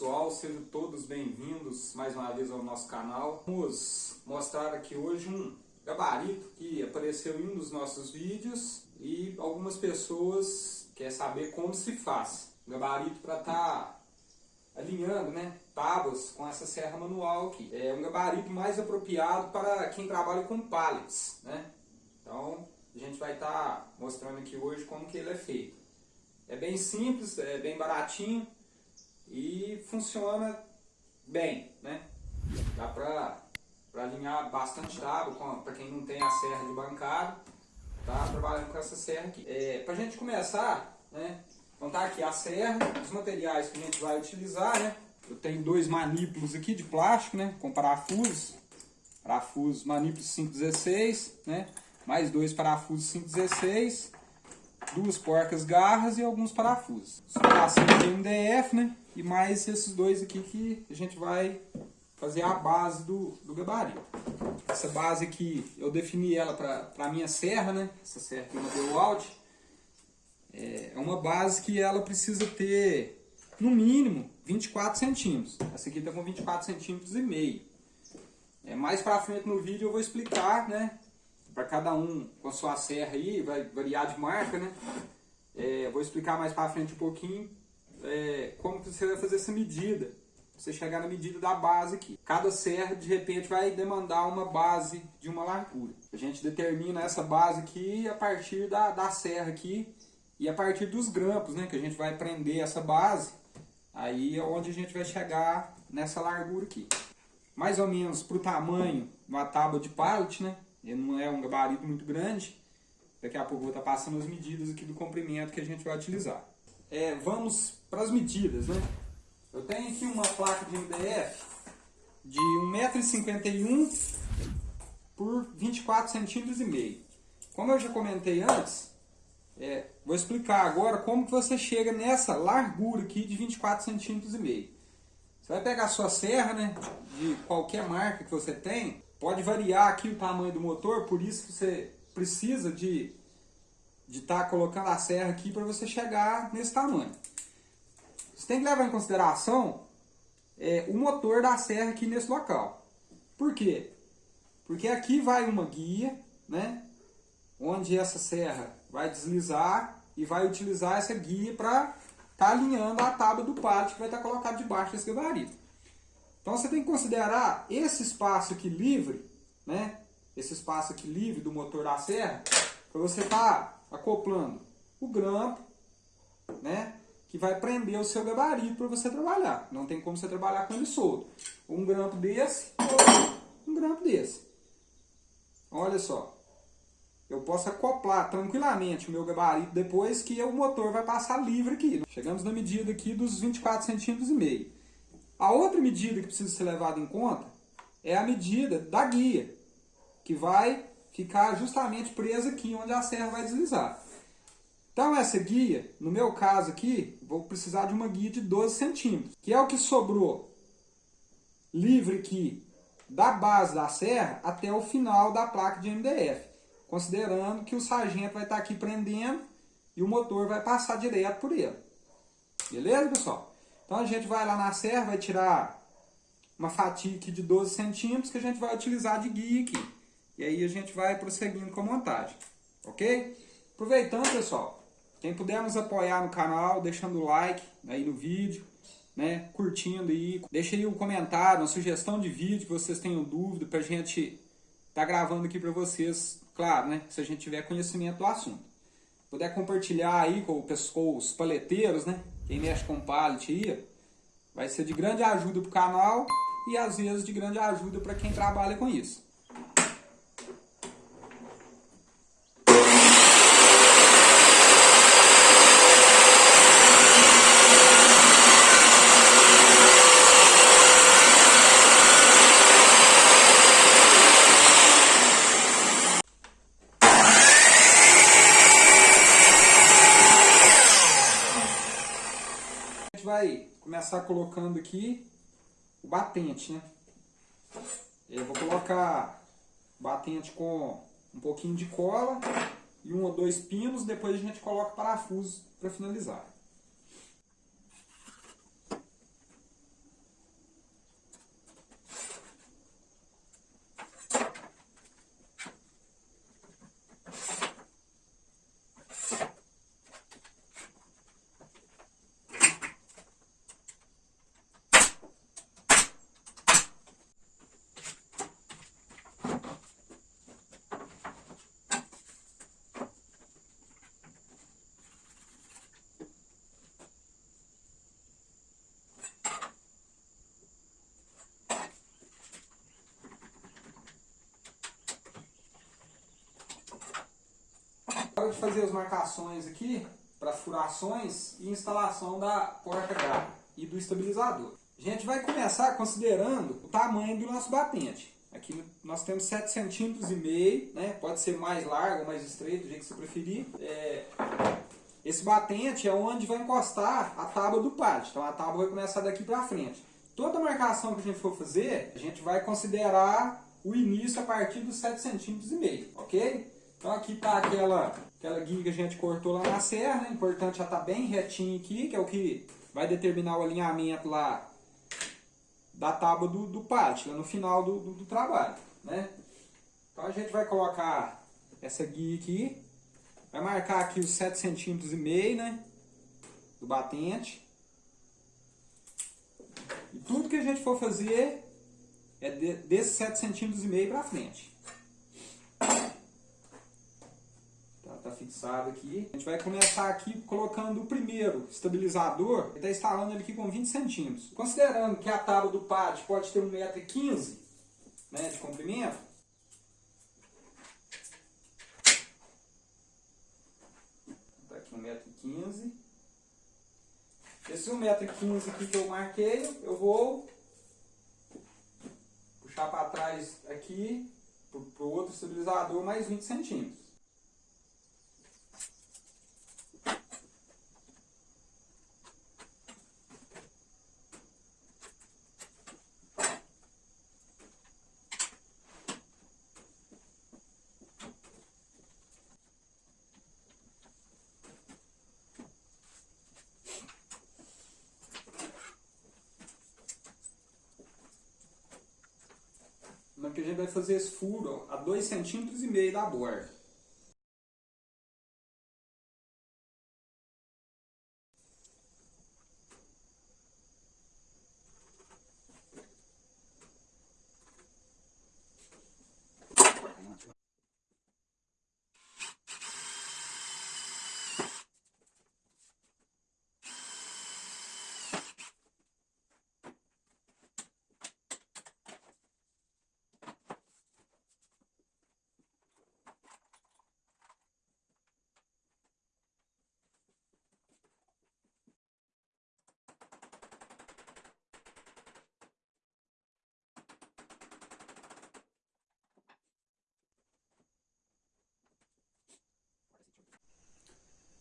pessoal, sejam todos bem-vindos mais uma vez ao nosso canal. Vamos mostrar aqui hoje um gabarito que apareceu em um dos nossos vídeos e algumas pessoas querem saber como se faz. gabarito para estar tá alinhando né, tábuas com essa serra manual aqui. É um gabarito mais apropriado para quem trabalha com pallets. Né? Então a gente vai estar tá mostrando aqui hoje como que ele é feito. É bem simples, é bem baratinho e funciona bem, né? Dá para alinhar bastante tábua, para quem não tem a serra de bancada, tá trabalhando com essa serra aqui. É, para a gente começar, né? Então tá aqui a serra, os materiais que a gente vai utilizar, né? Eu tenho dois manípulos aqui de plástico, né? Com parafusos, parafusos manípulos 516, né? Mais dois parafusos 516 duas porcas garras e alguns parafusos. Superação de MDF, né? E mais esses dois aqui que a gente vai fazer a base do, do gabarito. Essa base aqui, eu defini ela para a minha serra, né? Essa serra uma DeWalt. É, é uma base que ela precisa ter, no mínimo, 24 centímetros. Essa aqui está com 24 centímetros e meio. É, mais para frente no vídeo eu vou explicar, né? Para cada um com a sua serra aí, vai variar de marca, né? É, vou explicar mais para frente um pouquinho é, como você vai fazer essa medida. Você chegar na medida da base aqui. Cada serra, de repente, vai demandar uma base de uma largura. A gente determina essa base aqui a partir da, da serra aqui e a partir dos grampos, né? Que a gente vai prender essa base. Aí é onde a gente vai chegar nessa largura aqui. Mais ou menos para o tamanho uma tábua de pallet, né? Ele não é um gabarito muito grande. Daqui a pouco eu vou estar passando as medidas aqui do comprimento que a gente vai utilizar. É, vamos para as medidas, né? Eu tenho aqui uma placa de MDF de 1,51m por 24 centímetros e meio. Como eu já comentei antes, é, vou explicar agora como que você chega nessa largura aqui de 24 centímetros e meio. Você vai pegar a sua serra, né, de qualquer marca que você tem, Pode variar aqui o tamanho do motor, por isso que você precisa de estar tá colocando a serra aqui para você chegar nesse tamanho. Você tem que levar em consideração é, o motor da serra aqui nesse local. Por quê? Porque aqui vai uma guia, né? Onde essa serra vai deslizar e vai utilizar essa guia para estar tá alinhando a tábua do pallet que vai estar tá colocado debaixo desse gabarito. Então você tem que considerar esse espaço aqui livre, né? Esse espaço aqui livre do motor da serra, para você estar tá acoplando o grampo, né? Que vai prender o seu gabarito para você trabalhar. Não tem como você trabalhar com ele solto. Um grampo desse um grampo desse. Olha só. Eu posso acoplar tranquilamente o meu gabarito depois que o motor vai passar livre aqui. Chegamos na medida aqui dos 24 centímetros e meio. A outra medida que precisa ser levada em conta é a medida da guia, que vai ficar justamente presa aqui onde a serra vai deslizar. Então essa guia, no meu caso aqui, vou precisar de uma guia de 12 centímetros, que é o que sobrou livre aqui da base da serra até o final da placa de MDF, considerando que o sargento vai estar aqui prendendo e o motor vai passar direto por ele. Beleza, pessoal? Então a gente vai lá na serra, vai tirar uma fatia aqui de 12 centímetros que a gente vai utilizar de guia aqui. E aí a gente vai prosseguindo com a montagem, ok? Aproveitando, pessoal, quem puder nos apoiar no canal, deixando o like aí no vídeo, né, curtindo aí, deixa aí um comentário, uma sugestão de vídeo que vocês tenham dúvida pra gente tá gravando aqui para vocês, claro, né, se a gente tiver conhecimento do assunto. Puder compartilhar aí com, os paleteiros, né, quem mexe com pallet aí, vai ser de grande ajuda para o canal e às vezes de grande ajuda para quem trabalha com isso. Começar colocando aqui o batente, né? Eu vou colocar batente com um pouquinho de cola e um ou dois pinos, depois a gente coloca parafuso para finalizar. Hora de fazer as marcações aqui para furações e instalação da porta garra e do estabilizador. A gente vai começar considerando o tamanho do nosso batente. Aqui nós temos 7 centímetros e meio, né? pode ser mais largo ou mais estreito, do jeito que você preferir. É... Esse batente é onde vai encostar a tábua do pátio. Então a tábua vai começar daqui para frente. Toda marcação que a gente for fazer, a gente vai considerar o início a partir dos 7 centímetros e meio, ok? Então aqui está aquela, aquela guia que a gente cortou lá na serra, né? importante já tá bem retinho aqui, que é o que vai determinar o alinhamento lá da tábua do, do pátio, no final do, do, do, trabalho. Né? Então a gente vai colocar essa guia aqui, vai marcar aqui os 7 centímetros e meio, né, do batente. E tudo que a gente for fazer é de, desses 7 centímetros e meio para frente. Está fixado aqui. A gente vai começar aqui colocando o primeiro estabilizador, ele está instalando ele aqui com 20 centímetros. Considerando que a tábua do pátio pode ter 1,15m né, de comprimento, está aqui 1,15m. Esse 1,15m aqui que eu marquei, eu vou puxar para trás aqui, para o outro estabilizador, mais 20 centímetros. Que a gente vai fazer esse furo a 2,5 centímetros e meio da borda.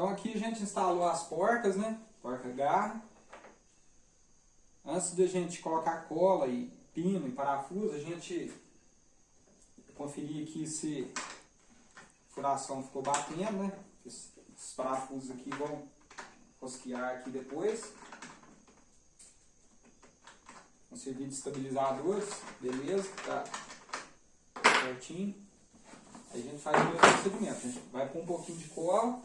Então aqui a gente instalou as porcas, né? Porca garra. Antes de a gente colocar cola e pino e parafuso, a gente conferir aqui se a furação ficou batendo, né? Esses parafusos aqui vão rosquear aqui depois. Vão servir de estabilizadores, beleza? Tá certinho. Aí a gente faz o mesmo procedimento. A gente vai pôr um pouquinho de cola.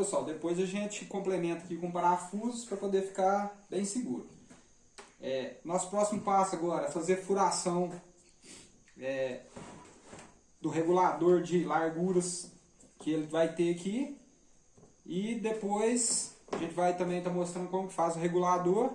Pessoal, depois a gente complementa aqui com parafusos para poder ficar bem seguro. É, nosso próximo passo agora é fazer furação é, do regulador de larguras que ele vai ter aqui. E depois a gente vai também estar tá mostrando como faz o regulador.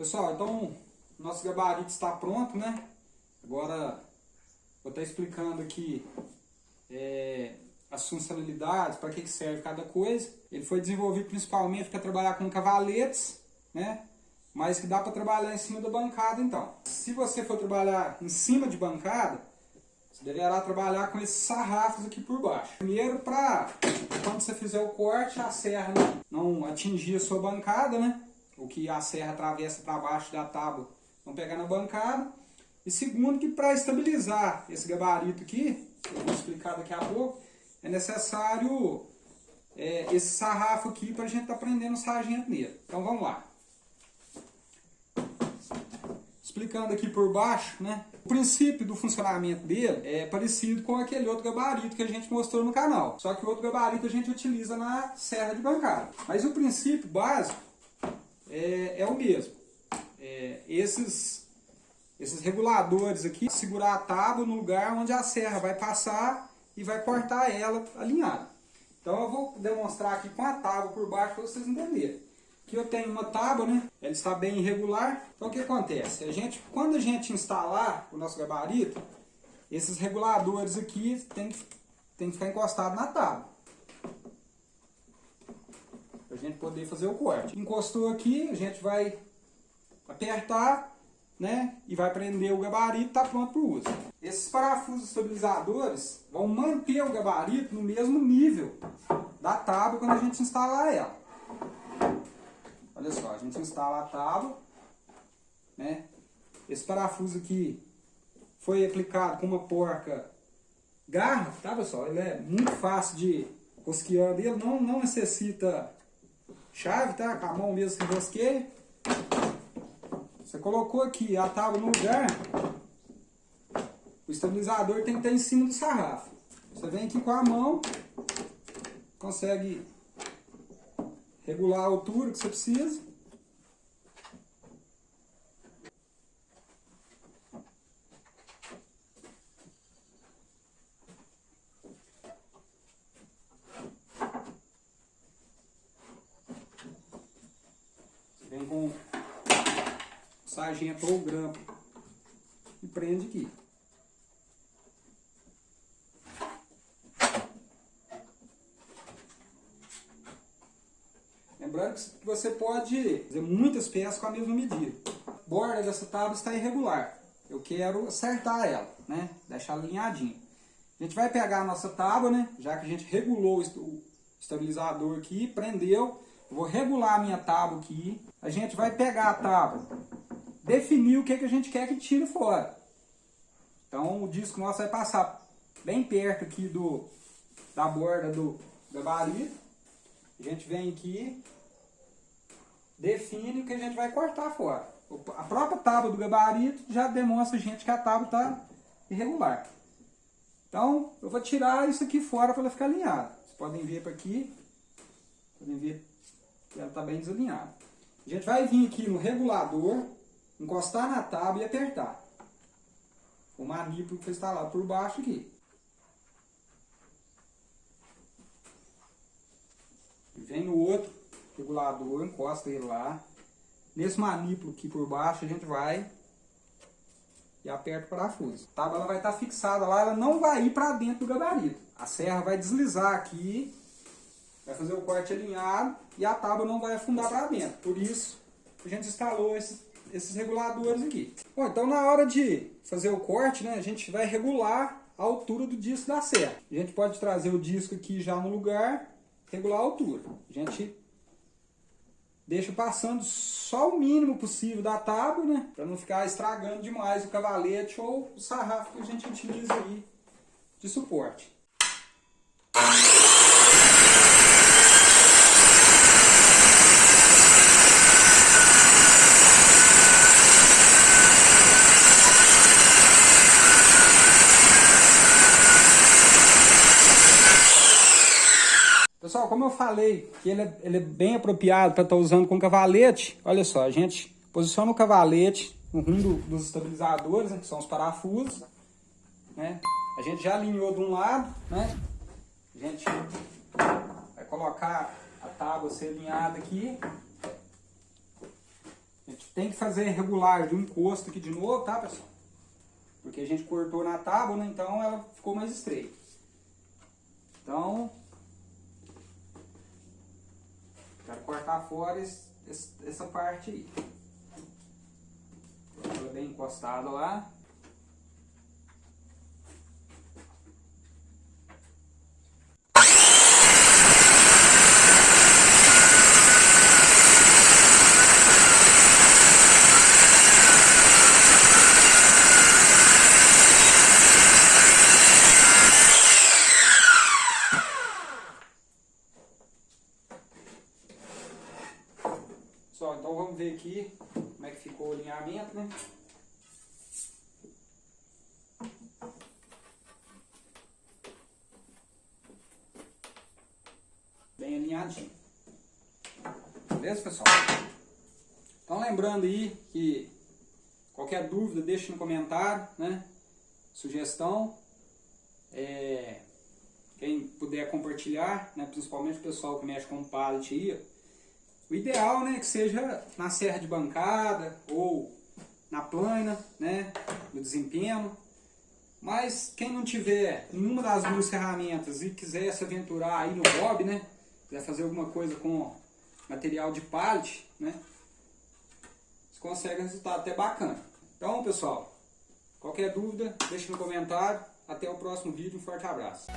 Pessoal, então nosso gabarito está pronto, né? Agora vou estar explicando aqui é, as funcionalidades, para que, que serve cada coisa. Ele foi desenvolvido principalmente para trabalhar com cavaletes, né? Mas que dá para trabalhar em cima da bancada então. Se você for trabalhar em cima de bancada, você deverá trabalhar com esses sarrafos aqui por baixo. Primeiro para quando você fizer o corte, a serra não atingir a sua bancada, né? O que a serra atravessa para baixo da tábua não pegar na bancada. E segundo que para estabilizar esse gabarito aqui, eu vou explicar daqui a pouco, é necessário é, esse sarrafo aqui para a gente estar tá prendendo o sargento nele. Então vamos lá. Explicando aqui por baixo, né? O princípio do funcionamento dele é parecido com aquele outro gabarito que a gente mostrou no canal. Só que o outro gabarito a gente utiliza na serra de bancada. Mas o princípio básico é, é o mesmo. É, esses, esses reguladores aqui, segurar a tábua no lugar onde a serra vai passar e vai cortar ela alinhada. Então eu vou demonstrar aqui com a tábua por baixo para vocês entenderem. Aqui eu tenho uma tábua, né? Ela está bem irregular. Então o que acontece? A gente, quando a gente instalar o nosso gabarito, esses reguladores aqui tem, tem que ficar encostado na tábua. Para a gente poder fazer o corte. Encostou aqui, a gente vai apertar, né? E vai prender o gabarito, está pronto para o uso. Esses parafusos estabilizadores vão manter o gabarito no mesmo nível da tábua quando a gente instalar ela. Olha só, a gente instala a tábua, né? Esse parafuso aqui foi aplicado com uma porca garra, tá pessoal? Ele é muito fácil de rosquear ele, não, não necessita chave, tá? Com a mão mesmo se rosqueia. Você colocou aqui a tábua no lugar, o estabilizador tem que estar em cima do sarrafo. Você vem aqui com a mão, consegue regular a altura que você precisa. Vem com sargento ou grampo e prende aqui. Lembrando que você pode fazer muitas peças com a mesma medida. A borda dessa tábua está irregular. Eu quero acertar ela, né? Deixar alinhadinha. A gente vai pegar a nossa tábua, né? Já que a gente regulou o estabilizador aqui, prendeu. Vou regular a minha tábua aqui. A gente vai pegar a tábua, definir o que, que a gente quer que tire fora. Então o disco nosso vai passar bem perto aqui do, da borda do gabarito. A gente vem aqui, define o que a gente vai cortar fora. A própria tábua do gabarito já demonstra a gente que a tábua está irregular. Então, eu vou tirar isso aqui fora para ela ficar alinhada. Vocês podem ver para aqui, podem ver que ela está bem desalinhada. A gente vai vir aqui no regulador, encostar na tábua e apertar. O manípulo que está lá por baixo aqui. Vem no outro regulador, encosta ele lá. Nesse manípulo aqui por baixo a gente vai e aperta o parafuso. A tábua ela vai estar fixada lá, ela não vai ir para dentro do gabarito. A serra vai deslizar aqui, vai fazer o corte alinhado e a tábua não vai afundar para dentro. Por isso a gente instalou esses, esses reguladores aqui. Bom, então na hora de fazer o corte, né, a gente vai regular a altura do disco da serra. A gente pode trazer o disco aqui já no lugar, regular a altura. A gente deixa passando só o mínimo possível da tábua, né? Para não ficar estragando demais o cavalete ou o sarrafo que a gente utiliza aí de suporte. Pessoal, como eu falei que ele é, ele é bem apropriado para estar tá usando com cavalete, olha só, a gente posiciona o cavalete no rumo dos estabilizadores, né, que são os parafusos, né? A gente já alinhou de um lado, né? A gente vai colocar a tábua ser alinhada aqui. A gente tem que fazer regular do encosto aqui de novo, tá pessoal? Porque a gente cortou na tábua, né? Então ela ficou mais estreita. Então, quero cortar fora esse, essa parte aí. Ela bem encostada lá. Pessoal, então vamos ver aqui como é que ficou o alinhamento, né? Bem alinhadinho. Beleza, pessoal? Então lembrando aí que qualquer dúvida deixe no comentário, né? Sugestão. É, quem puder compartilhar, né? principalmente o pessoal que mexe com pallet aí, o ideal né, que seja na serra de bancada ou na plana, né, no desempenho. Mas quem não tiver nenhuma das duas ferramentas e quiser se aventurar aí no hobby, né, quiser fazer alguma coisa com material de pallet, né, você consegue um resultado até bacana. Então, pessoal, qualquer dúvida, deixe no comentário. Até o próximo vídeo. Um forte abraço.